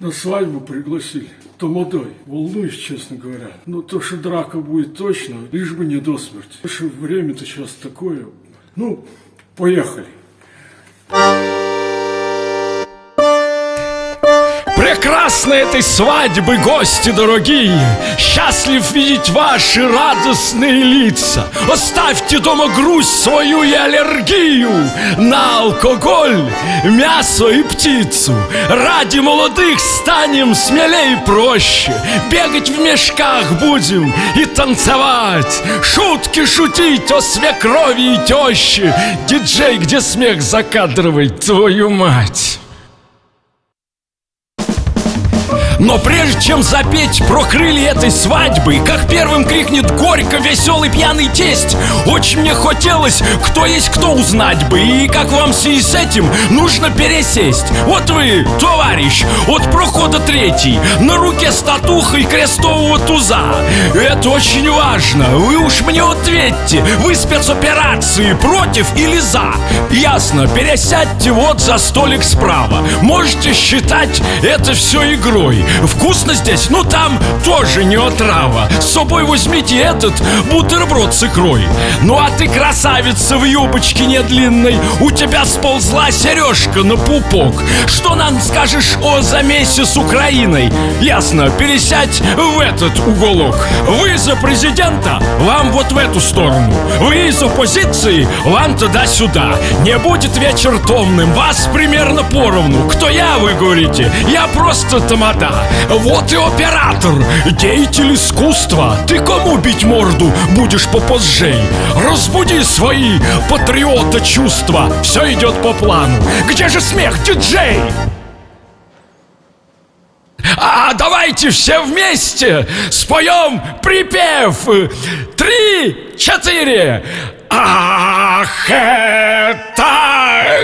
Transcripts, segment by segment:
На свадьбу пригласили. Тамадой. Волнуюсь, честно говоря. Но то, что драка будет точно, лишь бы не до смерти. Потому что время-то сейчас такое. Ну, поехали. Прекрасны этой свадьбы, гости дорогие! Счастлив видеть ваши радостные лица! Оставьте дома грусть свою и аллергию На алкоголь, мясо и птицу! Ради молодых станем смелее и проще! Бегать в мешках будем и танцевать! Шутки шутить о свекрови и теще Диджей, где смех закадровать твою мать Но прежде чем запеть про крылья этой свадьбы Как первым крикнет горько веселый пьяный тесть Очень мне хотелось, кто есть кто узнать бы И как вам связи с этим нужно пересесть? Вот вы, товарищ, от прохода третий На руке статуха и крестового туза. Это очень важно, вы уж мне ответьте Вы спецоперации против или за? Ясно, пересядьте вот за столик справа. Можете считать это все игрой Вкусно здесь, но там тоже не отрава С собой возьмите этот бутерброд с икрой Ну а ты красавица в юбочке не длинной У тебя сползла сережка на пупок Что нам скажешь о замесе с Украиной? Ясно, пересядь в этот уголок Вы за президента? Вам вот в эту сторону Вы из оппозиции? Вам туда-сюда Не будет вечер томным Вас примерно поровну Кто я, вы говорите? Я просто тамада вот и оператор, деятель искусства. Ты кому бить морду будешь попозжей? Разбуди свои патриота чувства. Все идет по плану. Где же смех, диджей? А давайте все вместе споем припев. Три, четыре. Ах, это...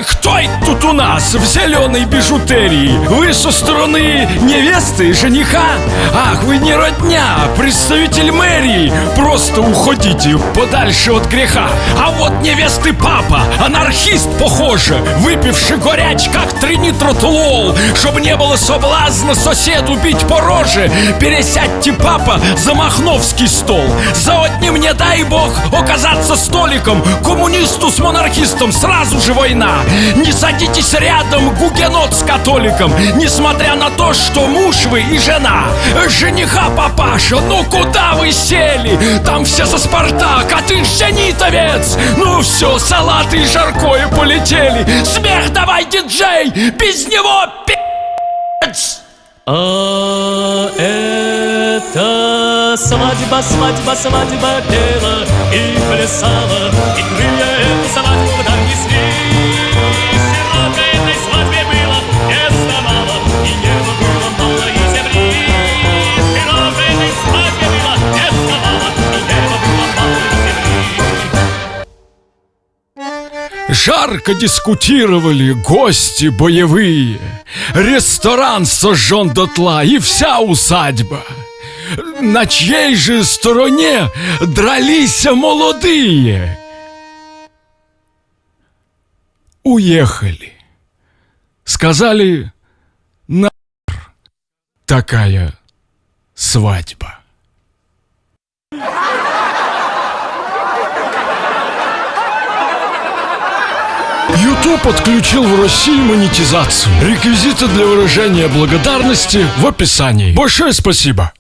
Кто тут у нас в зеленой бижутерии? Вы со стороны невесты и жениха? Ах, вы не родня, представитель мэрии Просто уходите подальше от греха А вот невесты папа, анархист похоже Выпивший горяч, как тринитротлол Чтобы не было соблазна соседу бить по роже Пересядьте, папа, за махновский стол За одним не дай бог оказаться столик католиком, коммунисту с монархистом сразу же война. Не садитесь рядом, гугенот с католиком, несмотря на то, что муж вы и жена. Жениха папаша, ну куда вы сели? Там все за Спартак, а ты зенитовец. Ну все, салаты и жаркое полетели. Смех давай, диджей, без него пи***ц. А это свадьба, свадьба, свадьба пела и плясала, и крылья Жарко дискутировали гости боевые. Ресторан сожжен дотла и вся усадьба. На чьей же стороне дрались молодые? Уехали. Сказали, на такая свадьба YouTube подключил в России монетизацию. Реквизиты для выражения благодарности в описании. Большое спасибо!